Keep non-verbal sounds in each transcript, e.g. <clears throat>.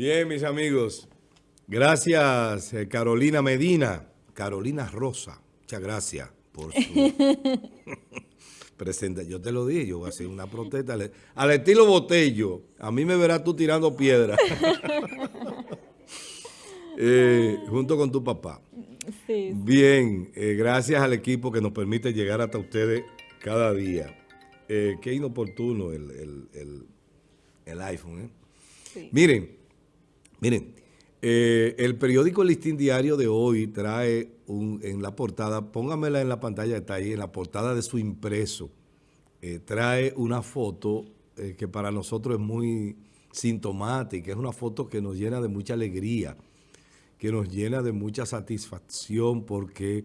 Bien, mis amigos. Gracias, eh, Carolina Medina. Carolina Rosa. Muchas gracias por su <laughs> presentación. Yo te lo dije, yo voy a hacer una protesta. Al estilo Botello, a mí me verás tú tirando piedra. <laughs> Eh, junto con tu papá. Sí. Bien, eh, gracias al equipo que nos permite llegar hasta ustedes cada día. qué inoportuno el, el iPhone. Sí. Miren, Miren, eh, el periódico Listín Diario de hoy trae un, en la portada, póngamela en la pantalla, está ahí, en la portada de su impreso, eh, trae una foto eh, que para nosotros es muy sintomática, es una foto que nos llena de mucha alegría, que nos llena de mucha satisfacción porque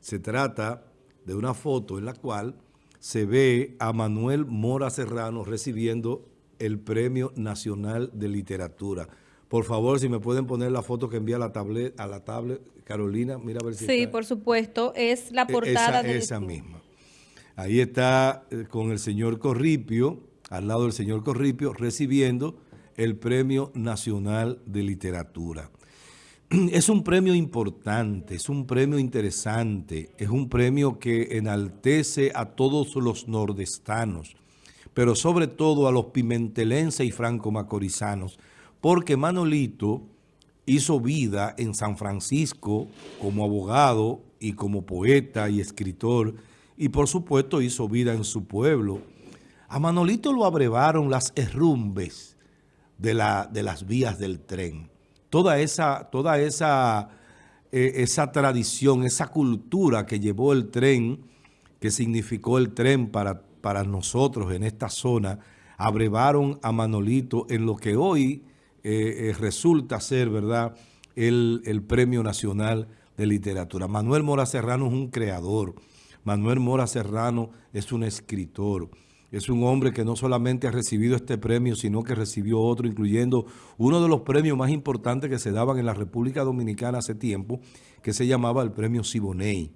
se trata de una foto en la cual se ve a Manuel Mora Serrano recibiendo el Premio Nacional de Literatura. Por favor, si me pueden poner la foto que envía a la tablet, a la tablet, Carolina, mira a ver si Sí, por supuesto, es la e-, portada esa, de... Esa misma. Ahí está eh, con el señor Corripio, al lado del señor Corripio, recibiendo el Premio Nacional de Literatura. <clears throat> Es un premio importante, es un premio interesante, es un premio que enaltece a todos los nordestanos, pero sobre todo a los pimentelenses y franco-macorizanos, porque Manolito hizo vida en San Francisco como abogado y como poeta y escritor, y por supuesto hizo vida en su pueblo. A Manolito lo abrevaron las herrumbes de, la, de las vías del tren. Toda esa, toda esa, eh, esa tradición, esa cultura que llevó el tren, que significó el tren para, para nosotros en esta zona, abrevaron a Manolito en lo que hoy eh, eh, resulta ser, ¿verdad?, el, el, Premio Nacional de Literatura. Manuel Mora Serrano es un creador. Manuel Mora Serrano es un escritor. Es un hombre que no solamente ha recibido este premio, sino que recibió otro, incluyendo uno de los premios más importantes que se daban en la República Dominicana hace tiempo, que se llamaba el Premio Siboney.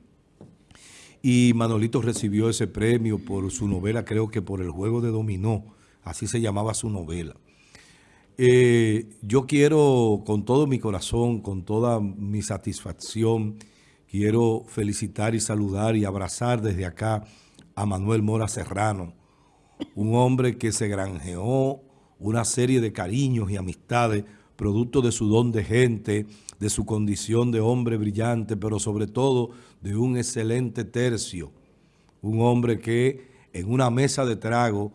Y Manolito recibió ese premio por su novela, creo que por El Juego de Dominó, así se llamaba su novela. Eh, yo quiero con todo mi corazón, con toda mi satisfacción, quiero felicitar y saludar y abrazar desde acá a Manuel Mora Serrano, un hombre que se granjeó una serie de cariños y amistades, producto de su don de gente, de su condición de hombre brillante, pero sobre todo de un excelente tercio. Un hombre que en una mesa de trago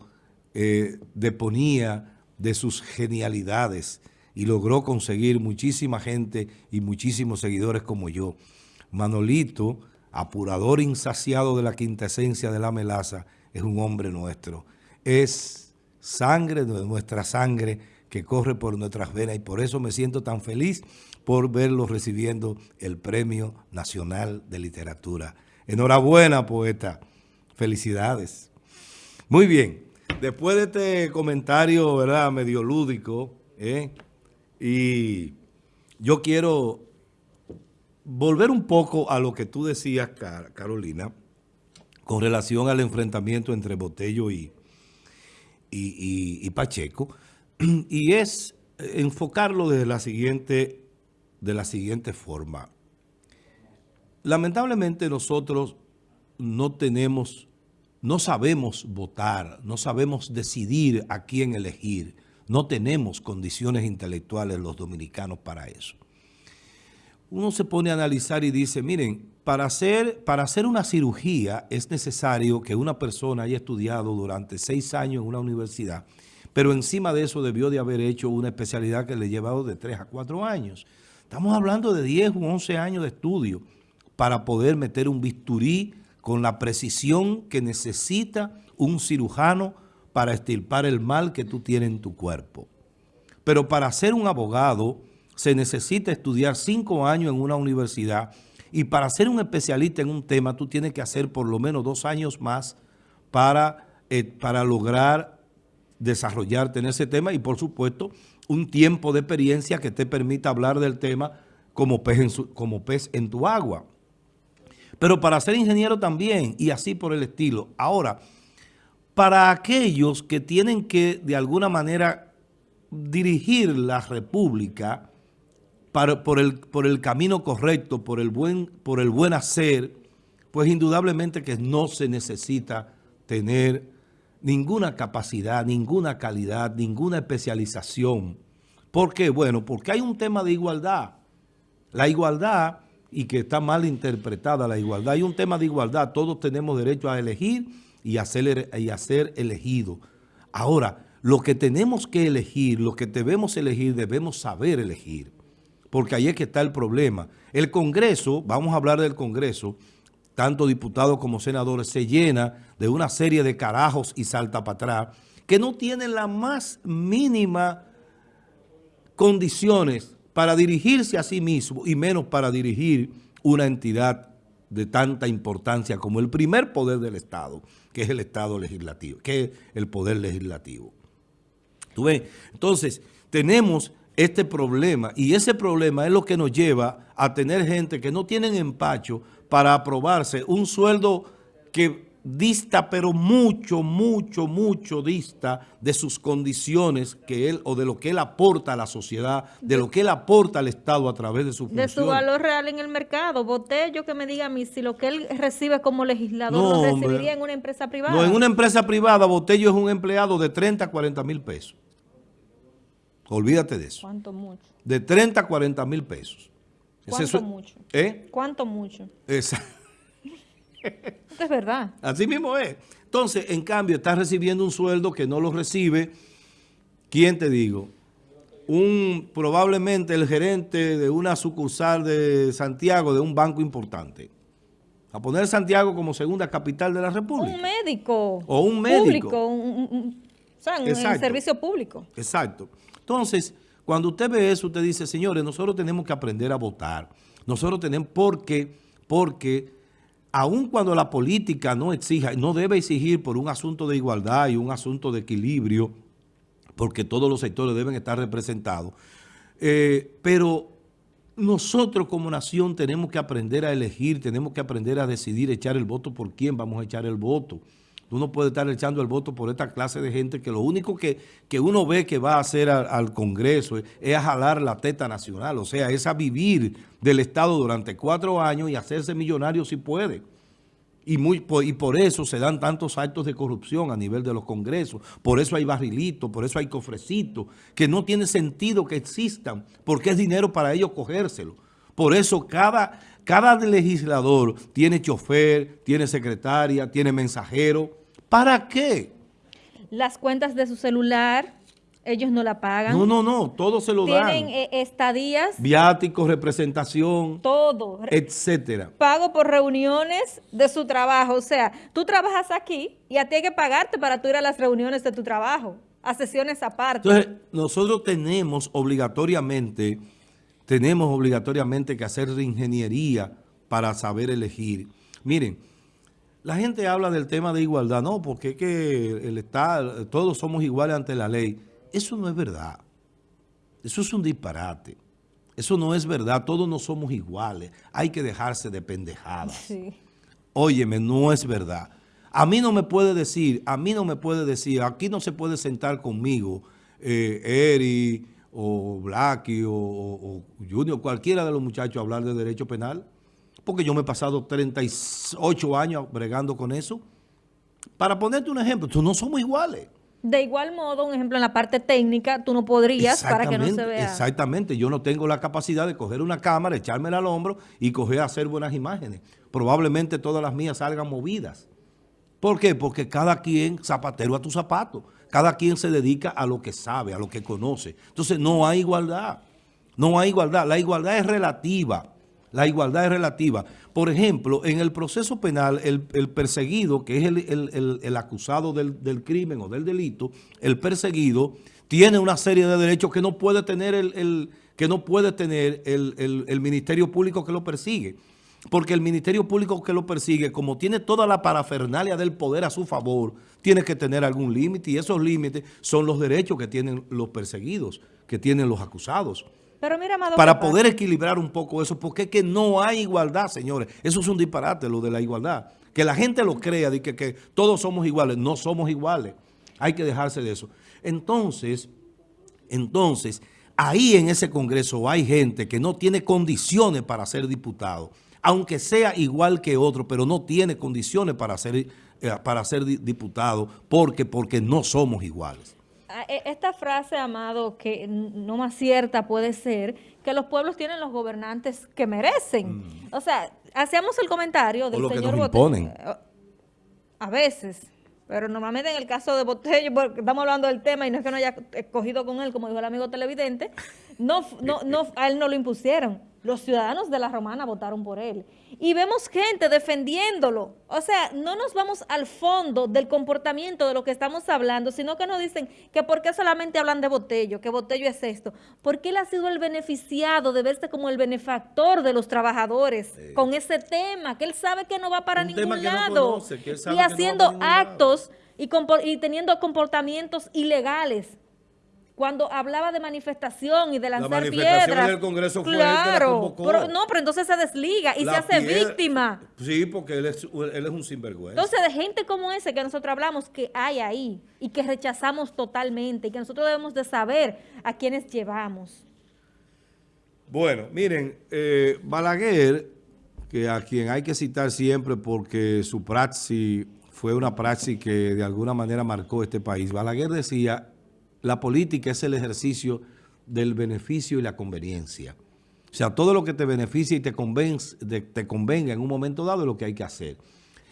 eh, deponía de sus genialidades y logró conseguir muchísima gente y muchísimos seguidores como yo. Manolito, apurador insaciado de la quinta esencia de la melaza, es un hombre nuestro. Es sangre de nuestra sangre que corre por nuestras venas y por eso me siento tan feliz por verlo recibiendo el Premio Nacional de Literatura. Enhorabuena, poeta. Felicidades. Muy bien. Después de este comentario, ¿verdad?, medio lúdico, ¿eh? y yo quiero volver un poco a lo que tú decías, Carolina, con relación al enfrentamiento entre Botello y, y, Pacheco, <clears throat> y es enfocarlo desde la siguiente, de la siguiente forma. Lamentablemente nosotros no tenemos no sabemos votar, no sabemos decidir a quién elegir. No tenemos condiciones intelectuales los dominicanos para eso. Uno se pone a analizar y dice, miren, para hacer, para hacer una cirugía es necesario que una persona haya estudiado durante seis años en una universidad, pero encima de eso debió de haber hecho una especialidad que le ha llevado de tres a cuatro años. Estamos hablando de 10 u 11 años de estudio para poder meter un bisturí con la precisión que necesita un cirujano para estirpar el mal que tú tienes en tu cuerpo. Pero para ser un abogado se necesita estudiar cinco años en una universidad y para ser un especialista en un tema tú tienes que hacer por lo menos dos años más para, eh, para lograr desarrollarte en ese tema y por supuesto un tiempo de experiencia que te permita hablar del tema como pez como pez en tu agua pero para ser ingeniero también y así por el estilo. Ahora, para aquellos que tienen que de alguna manera dirigir la república por, el, por el camino correcto, por el, buen, por el buen hacer, pues indudablemente que no se necesita tener ninguna capacidad, ninguna calidad, ninguna especialización. ¿Por qué? Bueno, porque hay un tema de igualdad. La igualdad, y que está mal interpretada la igualdad, hay un tema de igualdad. Todos tenemos derecho a elegir y a ser, y elegidos. Ahora, lo que tenemos que elegir, lo que debemos elegir, debemos saber elegir. Porque ahí es que está el problema. El Congreso, vamos a hablar del Congreso, tanto diputados como senadores, se llena de una serie de carajos y salta para atrás que no tienen la más mínima condiciones para dirigirse a sí mismo y menos para dirigir una entidad de tanta importancia como el primer poder del Estado, que es el Estado legislativo, que es el poder legislativo. ¿Tú ves? Entonces, tenemos este problema y ese problema es lo que nos lleva a tener gente que no tienen empacho para aprobarse un sueldo que dista, pero mucho, mucho, mucho dista de sus condiciones que él o de lo que él aporta a la sociedad, de lo que él aporta al Estado a través de su función. De su valor real en el mercado. Botello que me diga a mí si lo que él recibe como legislador lo recibiría en una empresa privada. No, en una empresa privada Botello es un empleado de 30 a 40 mil pesos. Olvídate de eso. ¿Cuánto mucho? De 30 a 40 mil pesos. ¿Cuánto mucho? ¿Eh? ¿Cuánto mucho? Exacto. <laughs> es verdad. Así mismo es. Entonces, en cambio, está recibiendo un sueldo que no lo recibe, ¿quién te digo? Un, probablemente el gerente de una sucursal de Santiago, de un banco importante. A poner Santiago como segunda capital de la República. Un médico. O un médico. Público, un, o sea, un servicio público. Exacto. Entonces, cuando usted ve eso, usted dice, señores, nosotros tenemos que aprender a votar. Nosotros tenemos, porque, porque aun cuando la política no exija, no debe exigir por un asunto de igualdad y un asunto de equilibrio, porque todos los sectores deben estar representados, eh, pero nosotros como nación tenemos que aprender a elegir, tenemos que aprender a decidir echar el voto por quién vamos a echar el voto. Uno puede estar echando el voto por esta clase de gente que lo único que, que uno ve que va a hacer al, Congreso es, a jalar la teta nacional, o sea, es a vivir del Estado durante cuatro años y hacerse millonario si puede. Y, muy, por, y por eso se dan tantos actos de corrupción a nivel de los congresos. Por eso hay barrilitos, por eso hay cofrecitos, que no tiene sentido que existan, porque es dinero para ellos cogérselo. Por eso cada, cada legislador tiene chofer, tiene secretaria, tiene mensajero, ¿Para qué? Las cuentas de su celular, ellos no la pagan. No, no, no, todo se lo dan. Tienen eh, estadías. Viáticos, representación. Todo. Etcétera. Pago por reuniones de su trabajo. O sea, tú trabajas aquí y a ti hay que pagarte para tú ir a las reuniones de tu trabajo, a sesiones aparte. Entonces, nosotros tenemos obligatoriamente, tenemos obligatoriamente que hacer ingeniería para saber elegir. Miren, la gente habla del tema de igualdad, no, porque es que el Estado, todos somos iguales ante la ley. Eso no es verdad. Eso es un disparate. Eso no es verdad, todos no somos iguales. Hay que dejarse de pendejadas. Sí. Óyeme, no es verdad. A mí no me puede decir, a mí no me puede decir, aquí no se puede sentar conmigo eh, Eri o Blacky o, o Junior, cualquiera de los muchachos a hablar de derecho penal porque yo me he pasado 38 años bregando con eso. Para ponerte un ejemplo, tú no somos iguales. De igual modo, un ejemplo en la parte técnica, tú no podrías para que no se vea. Exactamente, yo no tengo la capacidad de coger una cámara, echármela al hombro y coger a hacer buenas imágenes. Probablemente todas las mías salgan movidas. ¿Por qué? Porque cada quien, zapatero a tu zapato, cada quien se dedica a lo que sabe, a lo que conoce. Entonces no hay igualdad, no hay igualdad. La igualdad es relativa. La igualdad es relativa. Por ejemplo, en el proceso penal, el, perseguido, que es el, acusado del, crimen o del delito, el perseguido tiene una serie de derechos que no puede tener el, que no puede tener el, Ministerio Público que lo persigue. Porque el Ministerio Público que lo persigue, como tiene toda la parafernalia del poder a su favor, tiene que tener algún límite y esos límites son los derechos que tienen los perseguidos, que tienen los acusados. Pero mira, para poder equilibrar un poco eso, porque es que no hay igualdad, señores. Eso es un disparate, lo de la igualdad. Que la gente lo crea, de que, que todos somos iguales. No somos iguales. Hay que dejarse de eso. Entonces, Entonces, ahí en ese Congreso hay gente que no tiene condiciones para ser diputado, aunque sea igual que otro, pero no tiene condiciones para ser, eh, para ser diputado porque, porque no somos iguales. Ah, e, esta frase, Amado, que no más cierta puede ser, que los pueblos tienen los gobernantes que merecen. Mm. O sea, hacíamos el comentario del o lo señor que nos imponen. A veces, pero normalmente en el caso de Botello, porque estamos hablando del tema y no es que no haya escogido con él, como dijo el amigo televidente, no, no, no, a él no lo impusieron. Los ciudadanos de la Romana votaron por él. Y vemos gente defendiéndolo. O sea, no nos vamos al fondo del comportamiento de lo que estamos hablando, sino que nos dicen que por qué solamente hablan de Botello, que Botello es esto. Porque él ha sido el beneficiado de verse como el benefactor de los trabajadores con ese tema, que él sabe que no va para ningún lado. y haciendo actos y, y teniendo comportamientos ilegales cuando hablaba de manifestación y de lanzar la manifestación del Congreso fue claro, pero, no, pero entonces se desliga y se hace víctima. Sí, porque él es, él es un sinvergüenza. Entonces, de gente como ese que nosotros hablamos que hay ahí y que rechazamos totalmente y que nosotros debemos de saber a quienes llevamos. Bueno, miren, eh, Balaguer, que a quien hay que citar siempre porque su praxis fue una praxis que de alguna manera marcó este país. Balaguer decía la política es el ejercicio del beneficio y la conveniencia. O sea, todo lo que te beneficia y te, convenga en un momento dado es lo que hay que hacer.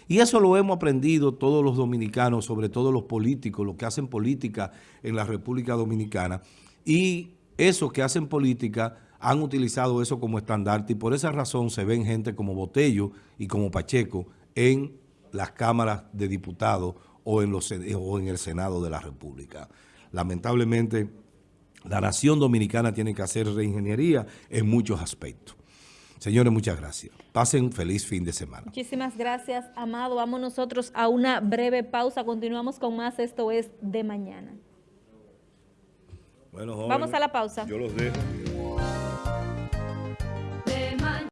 Y eso lo hemos aprendido todos los dominicanos, sobre todo los políticos, los que hacen política en la República Dominicana. Y esos que hacen política han utilizado eso como estandarte y por esa razón se ven gente como Botello y como Pacheco en las cámaras de diputados o en el Senado de la República lamentablemente la nación dominicana tiene que hacer reingeniería en muchos aspectos. Señores, muchas gracias. Pasen feliz fin de semana. Muchísimas gracias, Amado. Vamos nosotros a una breve pausa. Continuamos con más. Esto es De Mañana. Bueno, Vamos a la pausa. Yo los dejo.